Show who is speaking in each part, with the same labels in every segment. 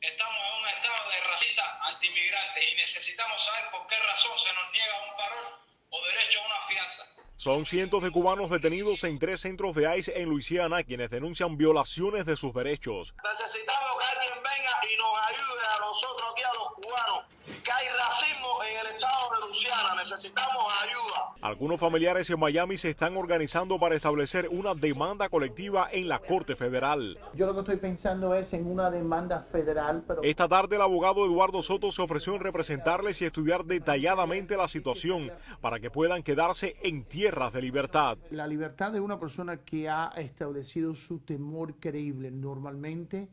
Speaker 1: estamos en un estado de racista antimigrante y necesitamos saber por qué razón se nos niega un parol o derecho a una fianza.
Speaker 2: Son cientos de cubanos detenidos en tres centros de ICE en Luisiana quienes denuncian violaciones de sus derechos.
Speaker 3: Necesitamos que alguien venga y nos ayude a nosotros aquí, a los cubanos, que hay racismo en el estado de Luisiana. Necesitamos ayuda.
Speaker 2: Algunos familiares en Miami se están organizando para establecer una demanda colectiva en la Corte Federal.
Speaker 4: Yo lo que estoy pensando es en una demanda federal, pero...
Speaker 2: Esta tarde el abogado Eduardo Soto se ofreció en representarles y estudiar detalladamente la situación para que puedan quedarse en tierras de libertad.
Speaker 4: La libertad de una persona que ha establecido su temor creíble normalmente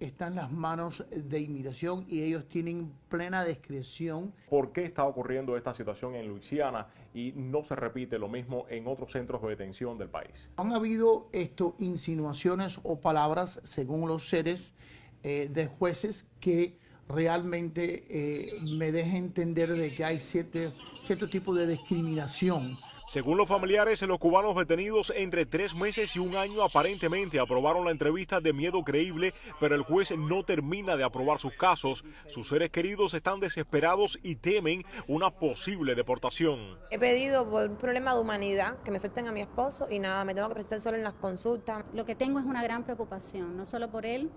Speaker 4: está en las manos de inmigración y ellos tienen plena discreción.
Speaker 2: ¿Por qué está ocurriendo esta situación en Luisiana y no se repite lo mismo en otros centros de detención del país?
Speaker 4: Han habido esto, insinuaciones o palabras, según los seres eh, de jueces, que realmente eh, me deja entender de que hay cierto, cierto tipo de discriminación.
Speaker 2: Según los familiares, los cubanos detenidos entre tres meses y un año aparentemente aprobaron la entrevista de miedo creíble, pero el juez no termina de aprobar sus casos. Sus seres queridos están desesperados y temen una posible deportación.
Speaker 5: He pedido por un problema de humanidad que me suelten a mi esposo y nada, me tengo que presentar solo en las consultas.
Speaker 6: Lo que tengo es una gran preocupación, no solo por él,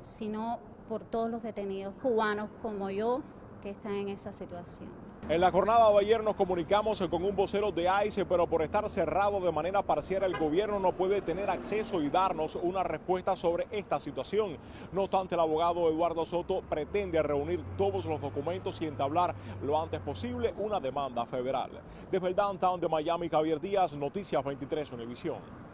Speaker 6: sino por todos los detenidos cubanos como yo que están en esa situación.
Speaker 2: En la jornada de ayer nos comunicamos con un vocero de ICE, pero por estar cerrado de manera parcial el gobierno no puede tener acceso y darnos una respuesta sobre esta situación. No obstante, el abogado Eduardo Soto pretende reunir todos los documentos y entablar lo antes posible una demanda federal. Desde el downtown de Miami, Javier Díaz, Noticias 23 Univisión.